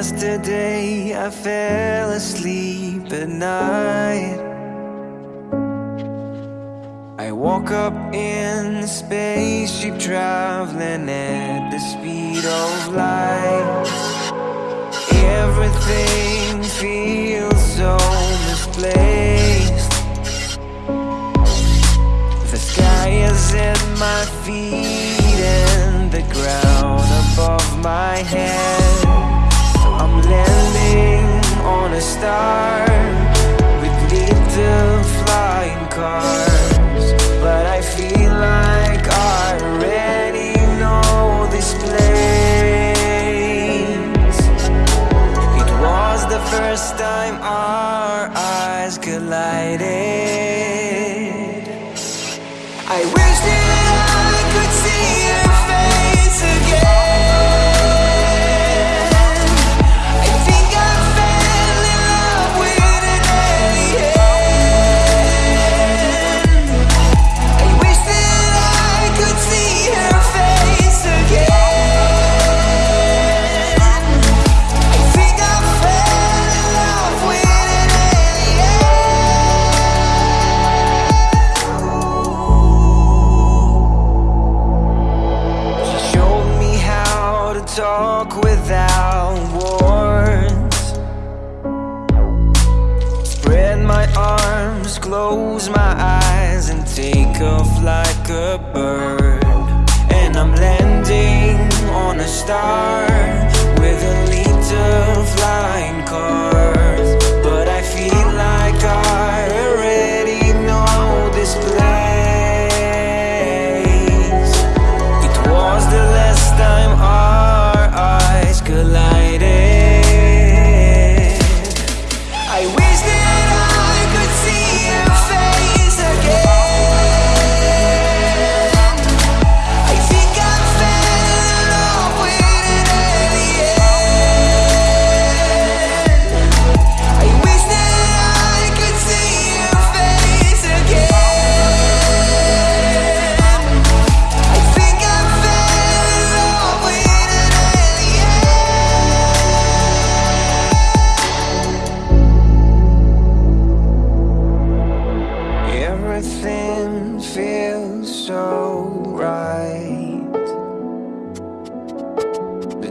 Yesterday I fell asleep at night. I woke up in a spaceship traveling at the speed of light. Everything feels so misplaced. The sky is at my feet star with little flying cars, but I feel like I already know this place. It was the first time our eyes collided. To talk without words. Spread my arms, close my eyes, and take off like a bird. And I'm landing on a star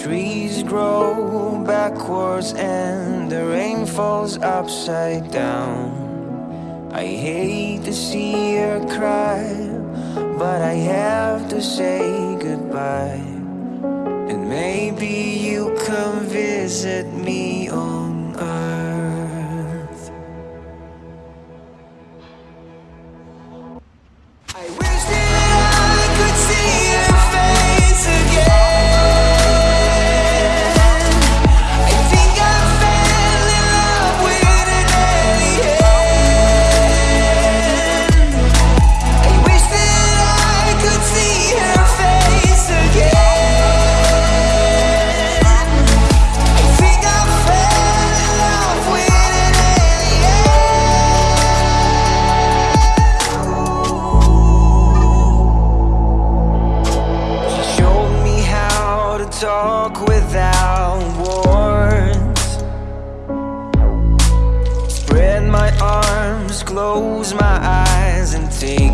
trees grow backwards and the rain falls upside down. I hate to see her cry, but I have to say goodbye. And maybe you come visit me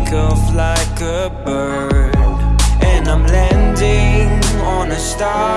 take off like a bird. And I'm landing on a star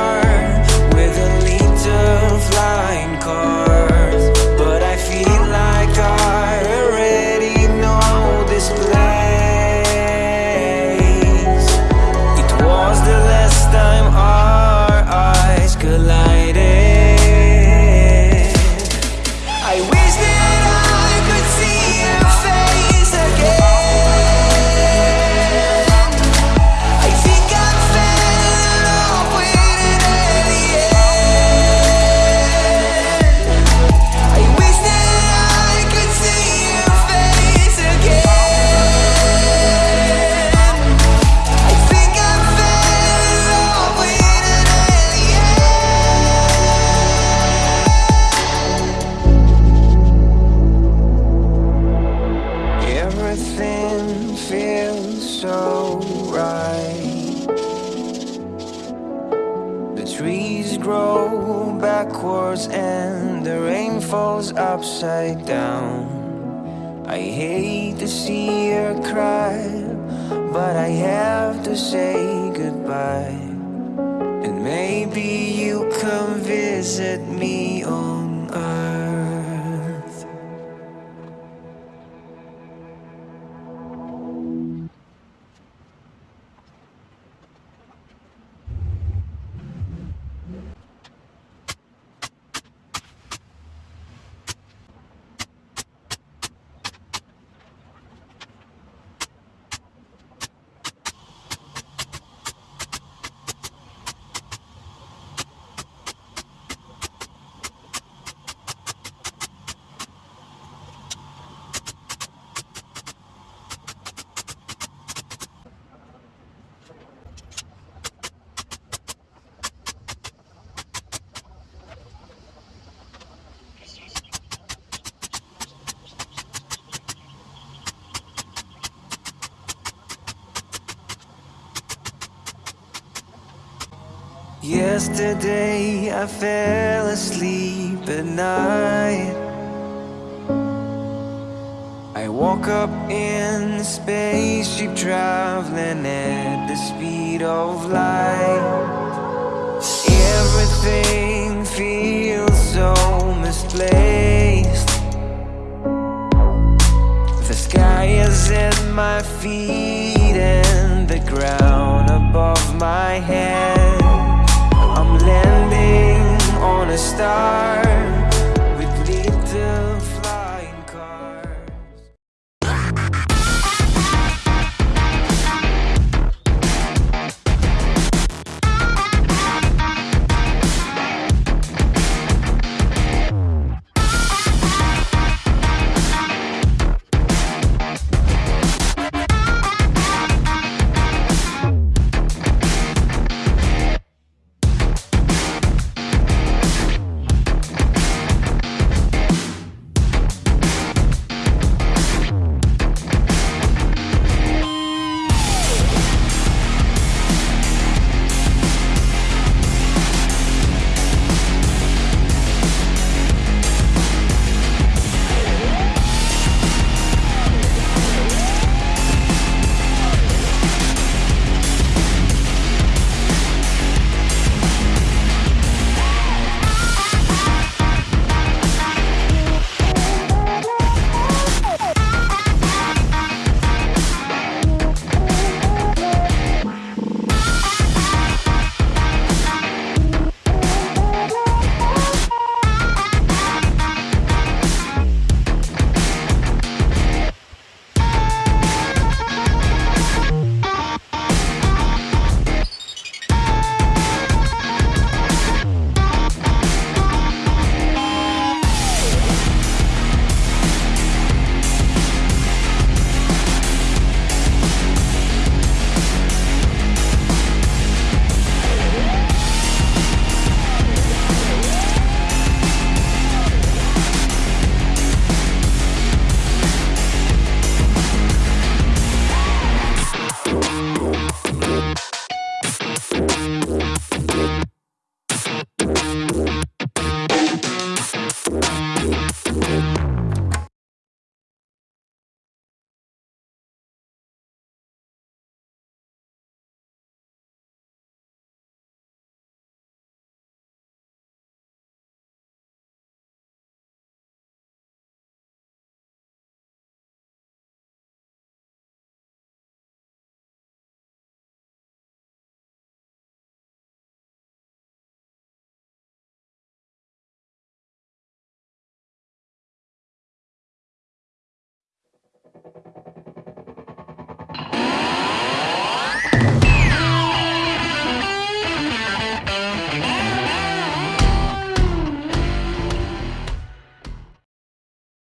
Nothing feels so right. The trees grow backwards and the rain falls upside down. I hate to see her cry But I have to say goodbye. And maybe you come visit me Yesterday I fell asleep at night. I woke up in a spaceship traveling at the speed of light. Everything feels so misplaced. The sky is at my feet and the ground above my head I'm